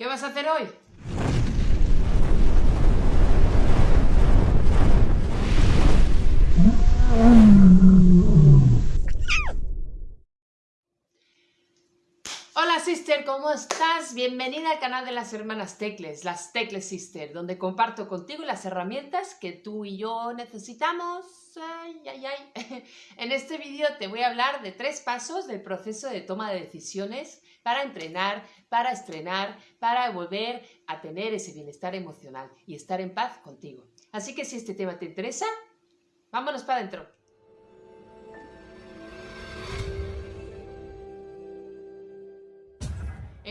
¿Qué vas a hacer hoy? Hola sister, ¿cómo estás? Bienvenida al canal de las hermanas Tecles, las Tecles Sister, donde comparto contigo las herramientas que tú y yo necesitamos. Ay, ay, ay. En este vídeo te voy a hablar de tres pasos del proceso de toma de decisiones para entrenar, para estrenar, para volver a tener ese bienestar emocional y estar en paz contigo. Así que si este tema te interesa, vámonos para adentro.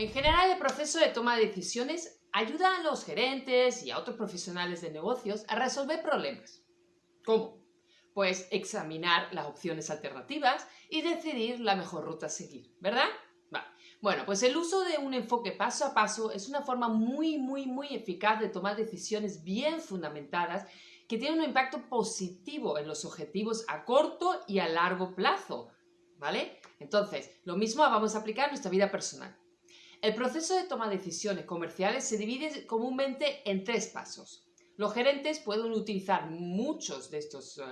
En general, el proceso de toma de decisiones ayuda a los gerentes y a otros profesionales de negocios a resolver problemas. ¿Cómo? Pues examinar las opciones alternativas y decidir la mejor ruta a seguir, ¿verdad? Bueno, pues el uso de un enfoque paso a paso es una forma muy, muy, muy eficaz de tomar decisiones bien fundamentadas que tienen un impacto positivo en los objetivos a corto y a largo plazo, ¿vale? Entonces, lo mismo vamos a aplicar en nuestra vida personal. El proceso de toma de decisiones comerciales se divide comúnmente en tres pasos. Los gerentes pueden utilizar muchos de estos eh,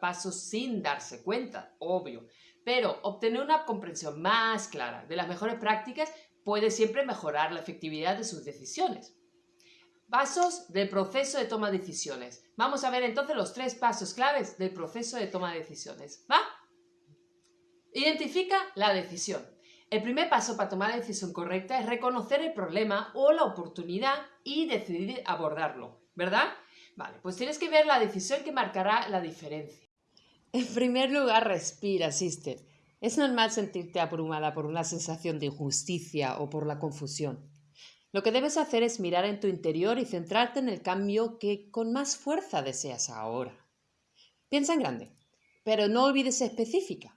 pasos sin darse cuenta, obvio, pero obtener una comprensión más clara de las mejores prácticas puede siempre mejorar la efectividad de sus decisiones. Pasos del proceso de toma de decisiones. Vamos a ver entonces los tres pasos claves del proceso de toma de decisiones. ¿Va? Identifica la decisión. El primer paso para tomar la decisión correcta es reconocer el problema o la oportunidad y decidir abordarlo, ¿verdad? Vale, pues tienes que ver la decisión que marcará la diferencia. En primer lugar, respira, sister. Es normal sentirte abrumada por una sensación de injusticia o por la confusión. Lo que debes hacer es mirar en tu interior y centrarte en el cambio que con más fuerza deseas ahora. Piensa en grande, pero no olvides específica.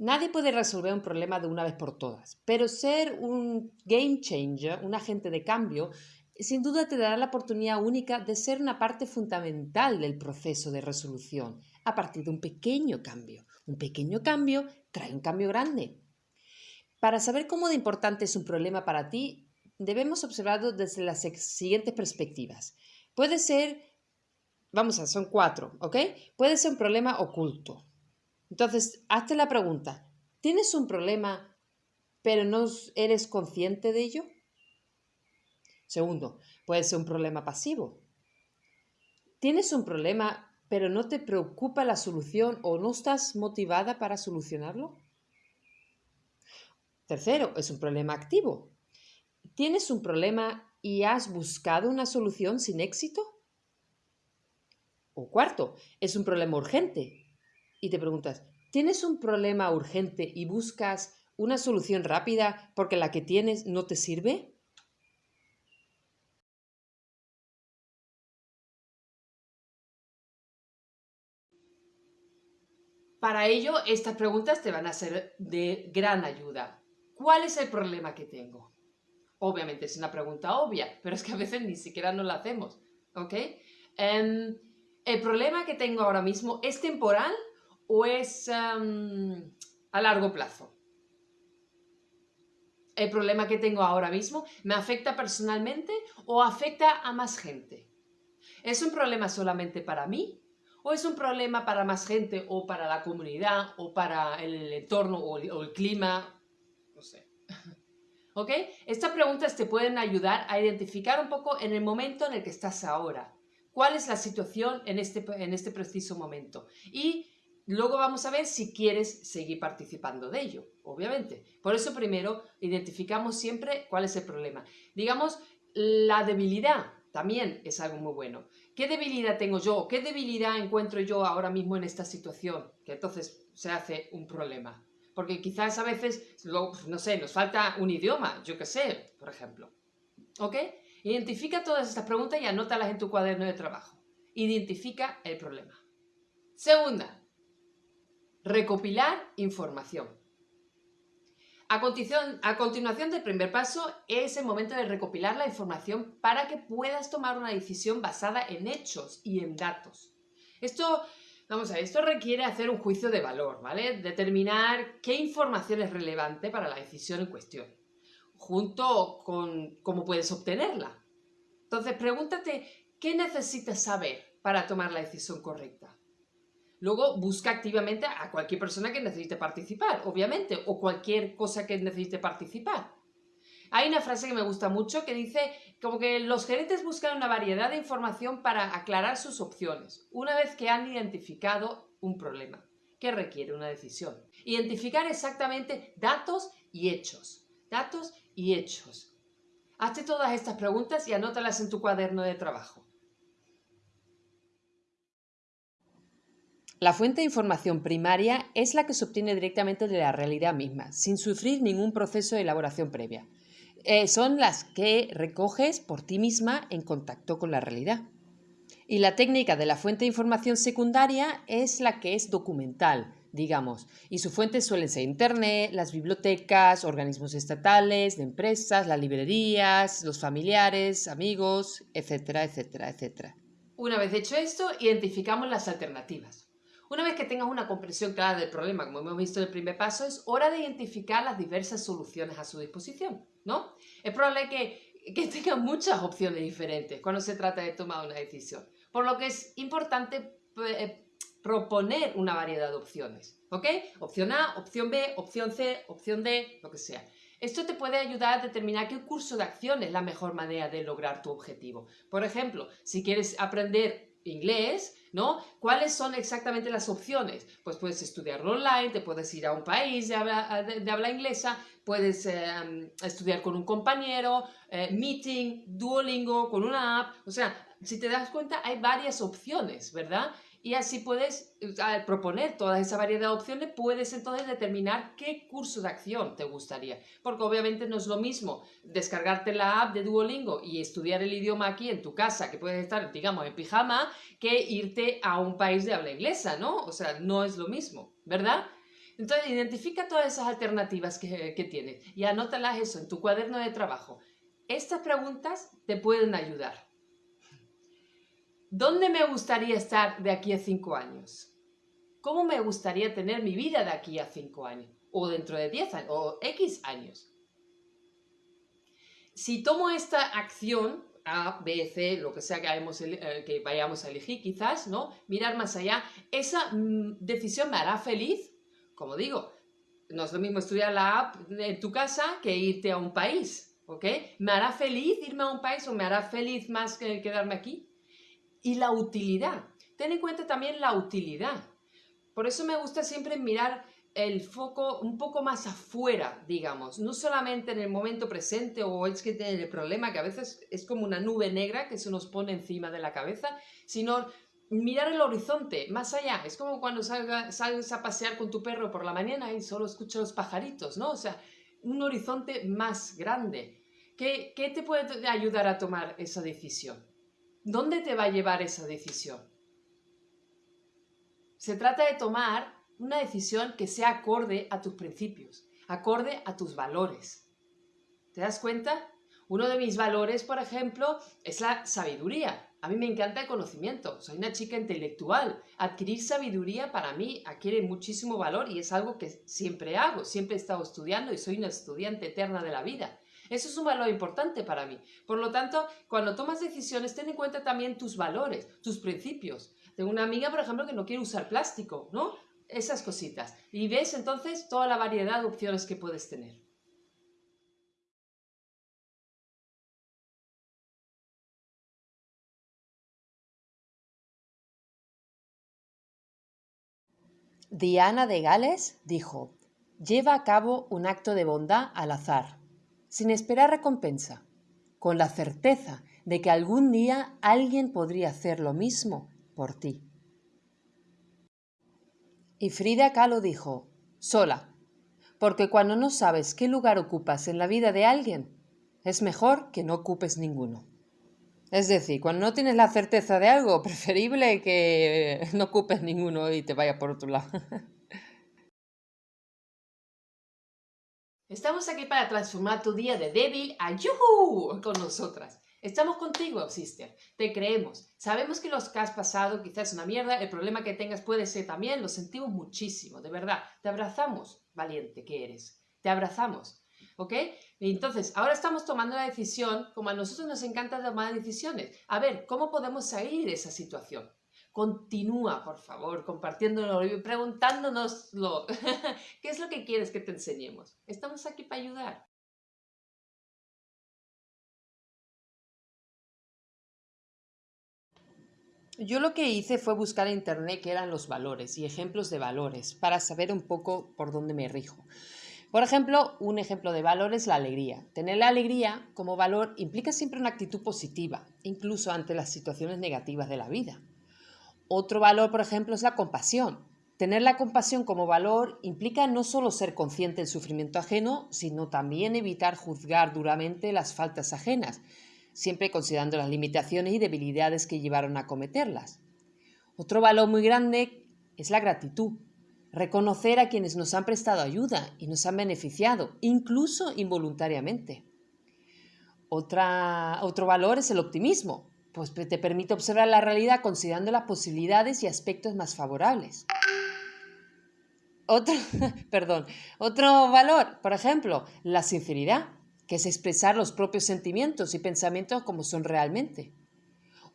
Nadie puede resolver un problema de una vez por todas, pero ser un game changer, un agente de cambio, sin duda te dará la oportunidad única de ser una parte fundamental del proceso de resolución a partir de un pequeño cambio. Un pequeño cambio trae un cambio grande. Para saber cómo de importante es un problema para ti, debemos observarlo desde las siguientes perspectivas. Puede ser, vamos a, son cuatro, ¿ok? Puede ser un problema oculto, entonces, hazte la pregunta, ¿tienes un problema pero no eres consciente de ello? Segundo, puede ser un problema pasivo. ¿Tienes un problema pero no te preocupa la solución o no estás motivada para solucionarlo? Tercero, es un problema activo. ¿Tienes un problema y has buscado una solución sin éxito? O cuarto, es un problema urgente y te preguntas, ¿tienes un problema urgente y buscas una solución rápida porque la que tienes no te sirve? Para ello, estas preguntas te van a ser de gran ayuda. ¿Cuál es el problema que tengo? Obviamente es una pregunta obvia, pero es que a veces ni siquiera nos la hacemos. ¿Ok? Em, ¿El problema que tengo ahora mismo es temporal o es a largo plazo? ¿El problema que tengo ahora mismo me afecta personalmente o afecta a más gente? ¿Es un problema solamente para mí? ¿O es un problema para más gente o para la comunidad o para el entorno o el, clima? No sé. ¿Ok? Estas preguntas te pueden ayudar a identificar un poco en el momento en el que estás ahora. ¿Cuál es la situación en este, en este preciso momento? Y Luego vamos a ver si quieres seguir participando de ello, obviamente. Por eso primero identificamos siempre cuál es el problema. Digamos, la debilidad también es algo muy bueno. ¿Qué debilidad tengo yo? ¿Qué debilidad encuentro yo ahora mismo en esta situación? Que entonces se hace un problema. Porque quizás a veces, no sé, nos falta un idioma, yo qué sé, por ejemplo. ¿Ok? Identifica todas estas preguntas y anótalas en tu cuaderno de trabajo. Identifica el problema. Segunda, Recopilar información. A continuación, del primer paso es el momento de recopilar la información para que puedas tomar una decisión basada en hechos y en datos. Esto, vamos a esto requiere hacer un juicio de valor, ¿vale? Determinar qué información es relevante para la decisión en cuestión. junto con cómo puedes obtenerla. Entonces, pregúntate, ¿qué necesitas saber para tomar la decisión correcta? Luego, busca activamente a cualquier persona que necesite participar, obviamente, o cualquier cosa que necesite participar. Hay una frase que me gusta mucho que dice como que los gerentes buscan una variedad de información para aclarar sus opciones, una vez que han identificado un problema que requiere una decisión. Identificar exactamente datos y hechos. Datos y hechos. Hazte todas estas preguntas y anótalas en tu cuaderno de trabajo. La fuente de información primaria es la que se obtiene directamente de la realidad misma, sin sufrir ningún proceso de elaboración previa. Eh, son las que recoges por ti misma en contacto con la realidad. Y la técnica de la fuente de información secundaria es la que es documental, digamos, y su fuente suelen ser Internet, las bibliotecas, organismos estatales, de empresas, las librerías, los familiares, amigos, etcétera, etcétera, etcétera. Una vez hecho esto, identificamos las alternativas. Una vez que tengas una comprensión clara del problema, como hemos visto en el primer paso, es hora de identificar las diversas soluciones a su disposición, ¿no? Es probable que, que tengas muchas opciones diferentes cuando se trata de tomar una decisión, por lo que es importante eh, proponer una variedad de opciones, ¿ok? Opción A, opción B, opción C, opción D, lo que sea. Esto te puede ayudar a determinar qué curso de acción es la mejor manera de lograr tu objetivo. Por ejemplo, si quieres aprender inglés, ¿no? ¿Cuáles son exactamente las opciones? Pues puedes estudiarlo online, te puedes ir a un país de habla, inglesa, puedes em, estudiar con un compañero, eh, meeting, Duolingo, con una app, o sea, si te das cuenta hay varias opciones, ¿verdad? Y así puedes, al proponer toda esa variedad de opciones, puedes entonces determinar qué curso de acción te gustaría. Porque obviamente no es lo mismo descargarte la app de Duolingo y estudiar el idioma aquí en tu casa, que puedes estar, digamos, en pijama, que irte a un país de habla inglesa, ¿no? O sea, no es lo mismo, ¿verdad? Entonces, identifica todas esas alternativas que, que tienes y anótalas eso en tu cuaderno de trabajo. Estas preguntas te pueden ayudar. ¿Dónde me gustaría estar de aquí a cinco años? ¿Cómo me gustaría tener mi vida de aquí a cinco años? O dentro de diez años, o X años. Si tomo esta acción, A, B, C, lo que sea que, eh, vayamos a elegir quizás, ¿no? Mirar más allá, esa mm, decisión me hará feliz. Como digo, no es lo mismo estudiar la app en tu casa que irte a un país, ¿ok? ¿Me hará feliz irme a un país o me hará feliz más que quedarme aquí? Y la utilidad. Ten en cuenta también la utilidad. Por eso me gusta siempre mirar el foco un poco más afuera, digamos, no solamente en el momento presente o es que tiene el problema que a veces es como una nube negra que se nos pone encima de la cabeza, sino mirar el horizonte, más allá. Es como cuando sales a pasear con tu perro por la mañana y solo escuchas los pajaritos, ¿no? O sea, un horizonte más grande. ¿Qué, qué te puede ayudar a tomar esa decisión? ¿Dónde te va a llevar esa decisión? Se trata de tomar una decisión que sea acorde a tus principios, acorde a tus valores. ¿Te das cuenta? Uno de mis valores, por ejemplo, es la sabiduría. A mí me encanta el conocimiento, soy una chica intelectual. Adquirir sabiduría para mí adquiere muchísimo valor y es algo que siempre hago, siempre he estado estudiando y soy una estudiante eterna de la vida. Eso es un valor importante para mí. Por lo tanto, cuando tomas decisiones, ten en cuenta también tus valores, tus principios. Tengo una amiga, por ejemplo, que no quiere usar plástico, ¿no? Esas cositas. Y ves entonces toda la variedad de opciones que puedes tener. Diana de Gales dijo, lleva a cabo un acto de bondad al azar sin esperar recompensa, con la certeza de que algún día alguien podría hacer lo mismo por ti. Y Frida Kahlo dijo, sola, porque cuando no sabes qué lugar ocupas en la vida de alguien, es mejor que no ocupes ninguno. Es decir, cuando no tienes la certeza de algo, preferible que no ocupes ninguno y te vaya por otro lado. Estamos aquí para transformar tu día de débil a yuhu con nosotras. Estamos contigo, sister. Te creemos. Sabemos que los que has pasado quizás es una mierda. El problema que tengas puede ser también. Lo sentimos muchísimo, de verdad. Te abrazamos, valiente que eres. Te abrazamos. ¿ok? entonces, ahora estamos tomando la decisión, como a nosotros nos encanta tomar decisiones. A ver, ¿cómo podemos salir de esa situación? Continúa, por favor, compartiéndolo y preguntándonoslo. ¿Qué es lo que quieres que te enseñemos? Estamos aquí para ayudar. Yo lo que hice fue buscar en internet qué eran los valores y ejemplos de valores para saber un poco por dónde me rijo. Por ejemplo, un ejemplo de valor es la alegría. Tener la alegría como valor implica siempre una actitud positiva, incluso ante las situaciones negativas de la vida. Otro valor, por ejemplo, es la compasión. Tener la compasión como valor implica no solo ser consciente del sufrimiento ajeno, sino también evitar juzgar duramente las faltas ajenas, siempre considerando las limitaciones y debilidades que llevaron a cometerlas. Otro valor muy grande es la gratitud, reconocer a quienes nos han prestado ayuda y nos han beneficiado, incluso involuntariamente. otro valor es el optimismo, pues te permite observar la realidad considerando las posibilidades y aspectos más favorables. Otro, perdón, otro valor, por ejemplo, la sinceridad que es expresar los propios sentimientos y pensamientos como son realmente.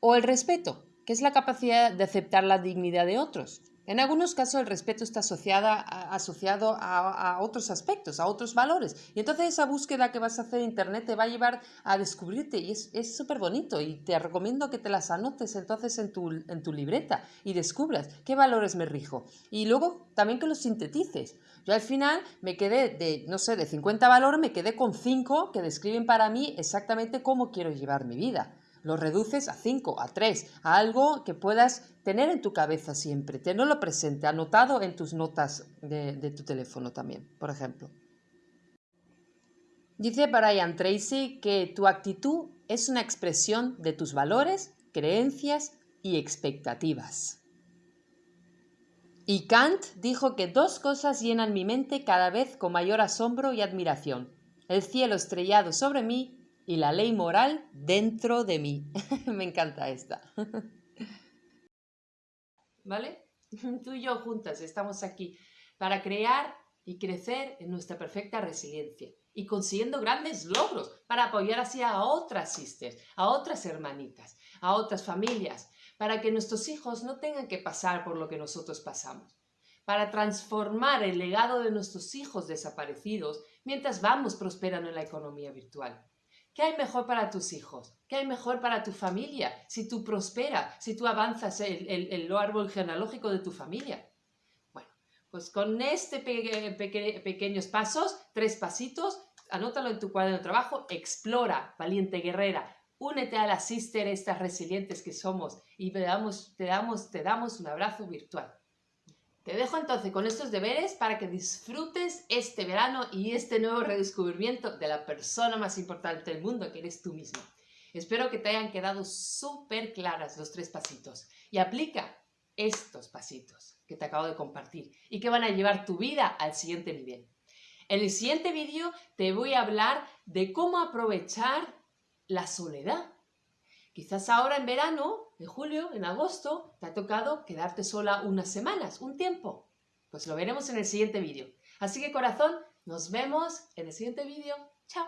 O el respeto, que es la capacidad de aceptar la dignidad de otros, en algunos casos el respeto está asociado a, otros aspectos, a otros valores. Y entonces esa búsqueda que vas a hacer en Internet te va a llevar a descubrirte y es súper bonito. Y te recomiendo que te las anotes entonces en tu, en tu libreta y descubras qué valores me rijo. Y luego también que los sintetices. Yo al final me quedé de, no sé, de 50 valores, me quedé con 5 que describen para mí exactamente cómo quiero llevar mi vida lo reduces a 5, a 3, a algo que puedas tener en tu cabeza siempre, tenerlo presente, anotado en tus notas de, de tu teléfono también, por ejemplo. Dice Brian Tracy que tu actitud es una expresión de tus valores, creencias y expectativas. Y Kant dijo que dos cosas llenan mi mente cada vez con mayor asombro y admiración. El cielo estrellado sobre mí y la ley moral dentro de mí. Me encanta esta. ¿Vale? Tú y yo juntas estamos aquí para crear y crecer en nuestra perfecta resiliencia y consiguiendo grandes logros para apoyar así a otras sisters, a otras hermanitas, a otras familias, para que nuestros hijos no tengan que pasar por lo que nosotros pasamos, para transformar el legado de nuestros hijos desaparecidos mientras vamos prosperando en la economía virtual. ¿Qué hay mejor para tus hijos? ¿Qué hay mejor para tu familia? Si tú prosperas, si tú avanzas el, el, árbol genealógico de tu familia. Bueno, pues con este pequeños pasos, tres pasitos, anótalo en tu cuaderno de trabajo, explora, valiente guerrera, únete a las sister, estas resilientes que somos y te damos, te damos, te damos un abrazo virtual. Te dejo entonces con estos deberes para que disfrutes este verano y este nuevo redescubrimiento de la persona más importante del mundo, que eres tú mismo. Espero que te hayan quedado súper claras los tres pasitos y aplica estos pasitos que te acabo de compartir y que van a llevar tu vida al siguiente nivel. En el siguiente vídeo te voy a hablar de cómo aprovechar la soledad. Quizás ahora en verano en julio, en agosto, te ha tocado quedarte sola unas semanas, un tiempo. Pues lo veremos en el siguiente vídeo. Así que corazón, nos vemos en el siguiente vídeo. Chao.